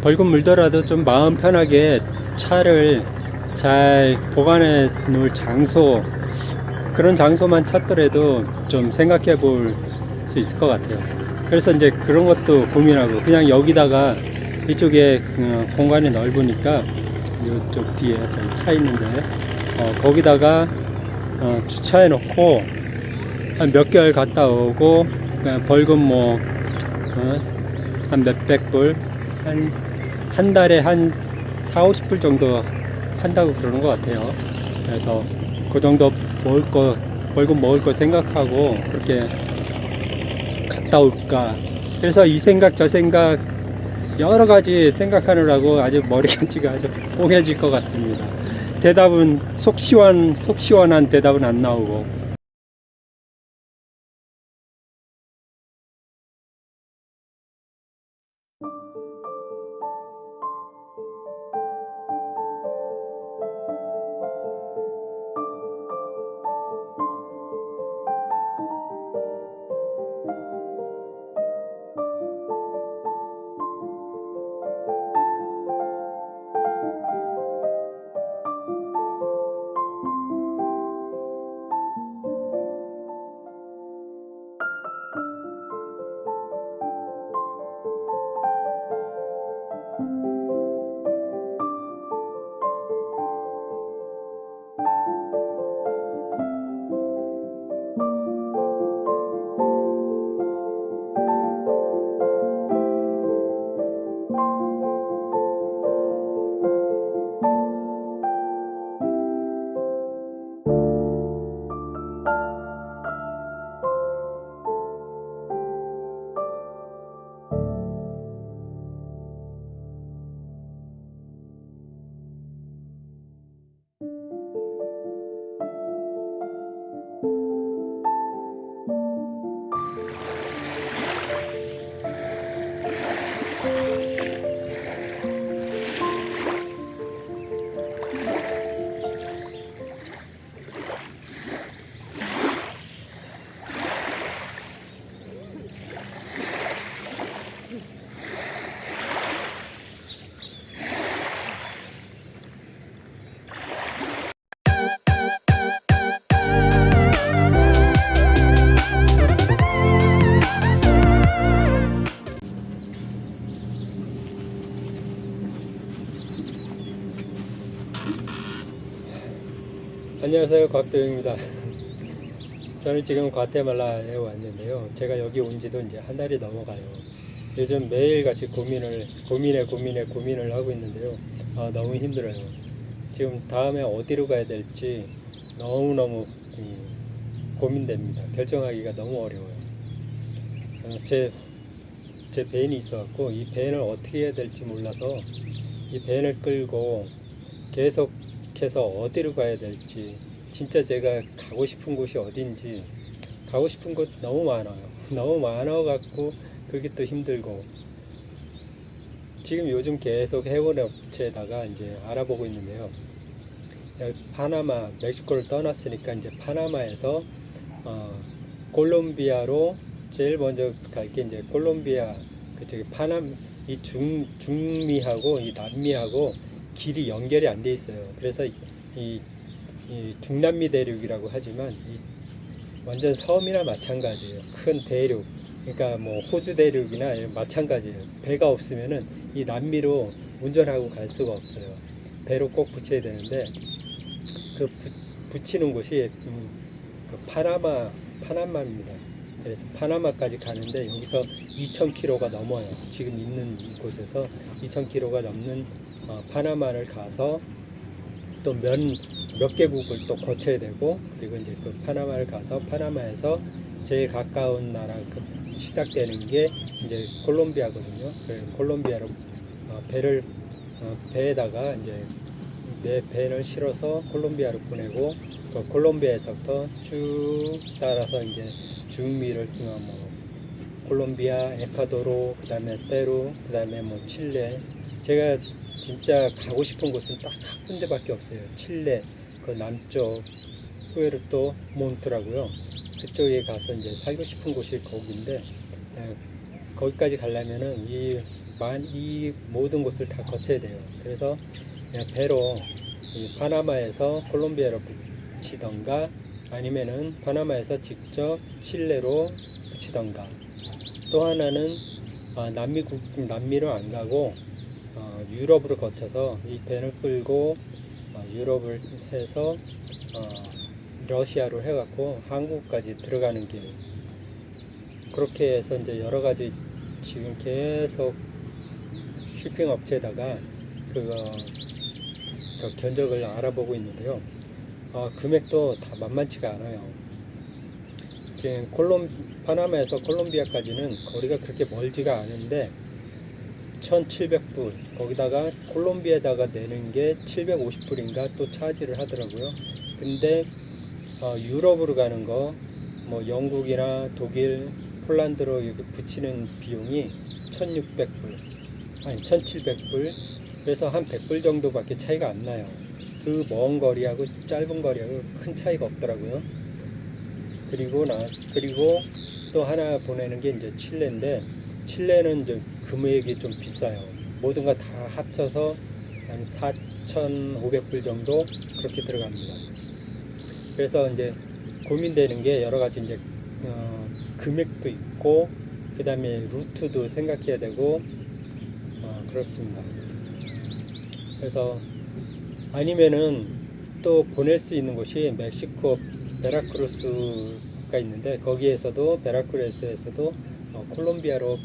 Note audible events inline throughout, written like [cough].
벌금 물더라도 좀 마음 편하게 차를 잘 보관해 놓을 장소 그런 장소만 찾더라도 좀 생각해 볼 수 있을 것 같아요. 그래서 이제 그런 것도 고민하고 그냥 여기다가 이쪽에 어, 공간이 넓으니까 이쪽 뒤에 저기 차 있는데 어, 거기다가 어, 주차해 놓고 한 몇 개월 갔다 오고 그냥 벌금 뭐 어, 한 몇백 불, 한, 한 달에 한 4, 50불 정도 한다고 그러는 것 같아요. 그래서 그 정도 먹을 거, 벌금 먹을 거 생각하고 그렇게 갔다 올까. 그래서 이 생각, 저 생각, 여러 가지 생각하느라고 아주 머리가 [laughs] 아주 뽕해질 것 같습니다. 대답은 속 시원, 속 시원한 대답은 안 나오고. 안녕하세요 곽도영입니다. [laughs] 저는 지금 과테말라에 왔는데요. 제가 여기 온 지도 이제 한 달이 넘어가요. 요즘 매일같이 고민을 고민에 고민에 고민을 하고 있는데요. 아, 너무 힘들어요. 지금 다음에 어디로 가야 될지 너무너무 음, 고민됩니다. 결정하기가 너무 어려워요. 어, 제, 제 밴이 있어갖고 이 밴을 어떻게 해야 될지 몰라서 이 밴을 끌고 계속 해서 어디로 가야 될지 진짜 제가 가고 싶은 곳이 어딘지 가고 싶은 곳 너무 많아요. [laughs] 너무 많아 갖고 그게 또 힘들고. 지금 요즘 계속 해운 업체에다가 이제 알아보고 있는데요. 여기 파나마 멕시코를 떠났으니까 이제 파나마에서 어, 콜롬비아로 제일 먼저 갈 게 이제 콜롬비아 그 저기 파남 이 중 중미하고 이 남미하고 길이 연결이 안 돼 있어요. 그래서 이, 이, 이 중남미 대륙이라고 하지만 이 완전 섬이나 마찬가지예요. 큰 대륙. 그러니까 뭐 호주 대륙이나 마찬가지예요. 배가 없으면은 이 남미로 운전하고 갈 수가 없어요. 배로 꼭 붙여야 되는데 그 부, 붙이는 곳이 음, 그 파나마 파나마입니다. 그래서 파나마까지 가는데 여기서 2,000km가 넘어요. 지금 있는 이곳에서 2,000km가 넘는 어, 파나마를 가서 또몇몇 개국을 또 거쳐야 되고 그리고 이제 그 파나마를 가서 파나마에서 제일 가까운 나라 그 시작되는 게 이제 콜롬비아거든요. 그래서 콜롬비아로 어, 배를 어, 배에다가 이제 내 배를 실어서 콜롬비아로 보내고 그 콜롬비아에서부터 쭉 따라서 이제 중미를 어, 뭐 콜롬비아, 에콰도르, 그 다음에 페루, 그 다음에 뭐 칠레. 제가 진짜 가고 싶은 곳은 딱 한 군데밖에 없어요. 칠레, 그 남쪽, 푸에르토 몬트라고요. 그쪽에 가서 이제 살고 싶은 곳이 거기인데 에, 거기까지 가려면은 이 만, 이 모든 곳을 다 거쳐야 돼요. 그래서 그냥 배로 이 파나마에서 콜롬비아로 붙이던가 아니면은 파나마에서 직접 칠레로 붙이던가 또 하나는 아, 남미 국 남미로 안 가고 어, 유럽으로 거쳐서 이 배를 끌고 어, 유럽을 해서 어, 러시아로 해갖고 한국까지 들어가는 길 그렇게 해서 이제 여러 가지 지금 계속 쇼핑 업체에다가 그거 그 견적을 알아보고 있는데요. 어, 금액도 다 만만치가 않아요. 지금 콜롬 파나마에서 콜롬비아까지는 거리가 그렇게 멀지가 않은데 1,700불 거기다가 콜롬비아에다가 내는 게 750불인가 또 차지를 하더라고요. 근데 어, 유럽으로 가는 거 뭐 영국이나 독일, 폴란드로 이렇게 붙이는 비용이 1,600불 아니 1,700불 그래서 한 100불 정도밖에 차이가 안 나요. 그 먼 거리하고 짧은 거리하고 큰 차이가 없더라고요. 그리고 나 그리고 또 하나 보내는 게 이제 칠레인데 칠레는 이제 금액이 좀 비싸요. 모든 거 다 합쳐서 한 4,500불 정도 그렇게 들어갑니다. 그래서 이제 고민되는 게 여러 가지 이제 어, 금액도 있고 그 다음에 루트도 생각해야 되고 어, 그렇습니다. 그래서 아니면은 또 보낼 수 있는 곳이 멕시코 베라크루스가 있는데 거기에서도 베라크루스에서도 어, 콜롬비아로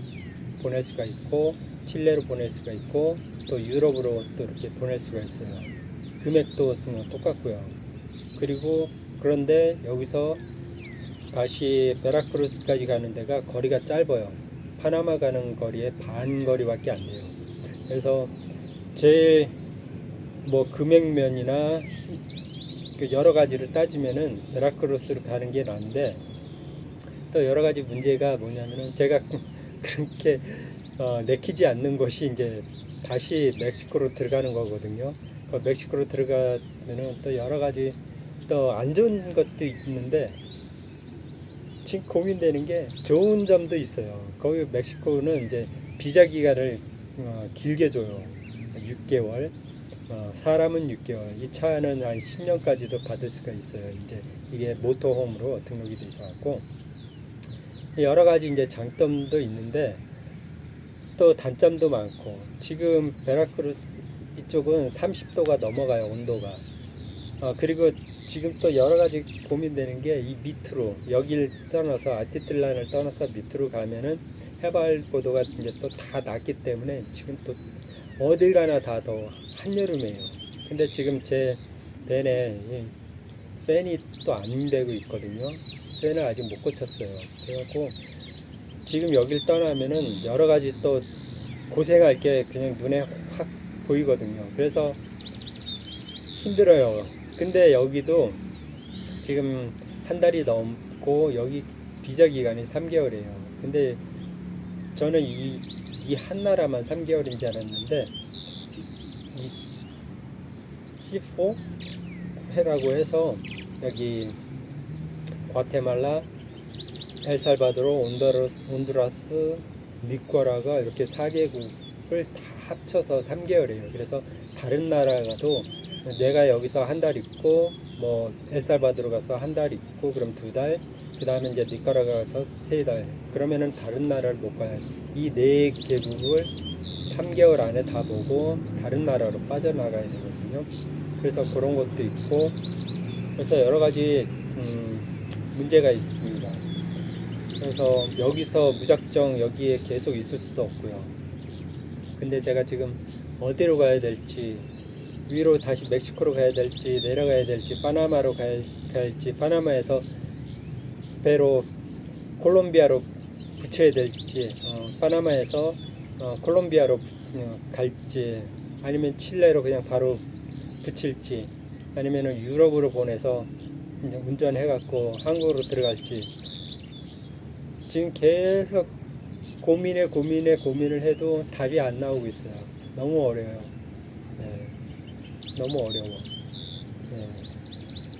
보낼 수가 있고 칠레로 보낼 수가 있고 또 유럽으로 또 이렇게 보낼 수가 있어요. 금액도 어, 똑같고요. 그리고 그런데 여기서 다시 베라크루스까지 가는 데가 거리가 짧아요. 파나마 가는 거리의 반 거리밖에 안 돼요. 그래서 제일 뭐 금액면이나 그 여러 가지를 따지면은 베라크루스로 가는 게 나은데 또 여러 가지 문제가 뭐냐면은 제가 그렇게 어, 내키지 않는 것이 이제 다시 멕시코로 들어가는 거거든요. 그 멕시코로 들어가면은 또 여러 가지 또 안 좋은 것도 있는데 지금 고민되는 게 좋은 점도 있어요. 거기 멕시코는 이제 비자 기간을 어, 길게 줘요. 6개월. 어, 사람은 6개월. 이 차는 한 10년까지도 받을 수가 있어요. 이제 이게 모토홈으로 등록이 돼 있어갖고 여러 가지 이제 장점도 있는데 또 단점도 많고 지금 베라크루스 이쪽은 30도가 넘어가요 온도가. 어, 그리고 지금 또 여러 가지 고민되는 게 이 밑으로 여기를 떠나서 아티틀란을 떠나서 밑으로 가면은 해발 고도가 이제 또 다 낮기 때문에 지금 또 어딜 가나 다 더 한여름이에요. 근데 지금 제 밴에 이 팬이 또 안 되고 있거든요. 팬을 아직 못 고쳤어요. 그래갖고 지금 여길 떠나면은 여러 가지 또 고생할 게 그냥 눈에 확 보이거든요. 그래서 힘들어요. 근데 여기도 지금 한 달이 넘고 여기 비자 기간이 3개월이에요. 근데 저는 이, 이 한 나라만 3개월인 줄 알았는데 이 C4 회라고 해서 여기 과테말라, 엘살바도르, 온더르, 온두라스, 니꼬라가 이렇게 4개국을 다 합쳐서 3개월이에요. 그래서 다른 나라 가도 내가 여기서 한 달 있고 뭐 엘살바도르 가서 한 달 있고 그럼 두 달, 그 다음에 이제 니카라가 가서 세 달. 그러면은 다른 나라를 못 가요. 이 네 개국을 3개월 안에 다 보고 다른 나라로 빠져나가야 되거든요. 그래서 그런 것도 있고 그래서 여러 가지 음, 문제가 있습니다. 그래서 여기서 무작정 여기에 계속 있을 수도 없고요. 근데 제가 지금 어디로 가야 될지 위로 다시 멕시코로 가야 될지 내려가야 될지 파나마로 가야 할지 파나마에서 배로 콜롬비아로 붙여야 될지 어, 파나마에서 어, 콜롬비아로 부- 어, 갈지 아니면 칠레로 그냥 바로 붙일지 아니면 유럽으로 보내서 운전해갖고 한국으로 들어갈지 지금 계속 고민에 고민에 고민을 해도 답이 안 나오고 있어요. 너무 어려워요. 네, 너무 어려워. 네,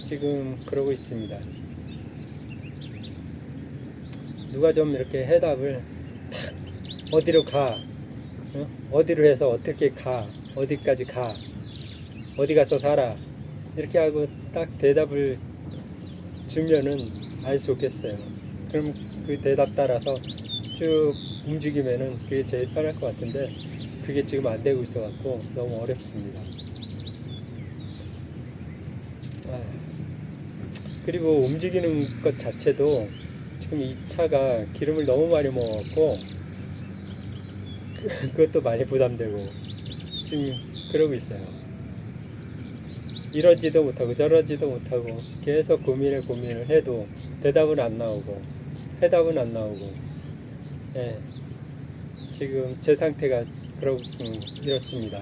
지금 그러고 있습니다. 누가 좀 이렇게 해답을 탁 어디로 가 어? 어디로 해서 어떻게 가 어디까지 가 어디 가서 살아 이렇게 하고 딱 대답을 주면은 알수 좋겠어요 그럼 그 대답 따라서 쭉 움직이면은 그게 제일 편할 것 같은데 그게 지금 안 되고 있어 갖고 너무 어렵습니다 아, 그리고 움직이는 것 자체도 지금 이 차가 기름을 너무 많이 먹었고 그- [laughs] 그것도 많이 부담되고 지금 그러고 있어요. 이러지도 못하고 저러지도 못하고 계속 고민에 고민을 해도 대답은 안 나오고 해답은 안 나오고 예 지금 제 상태가 그러 음, 이렇습니다.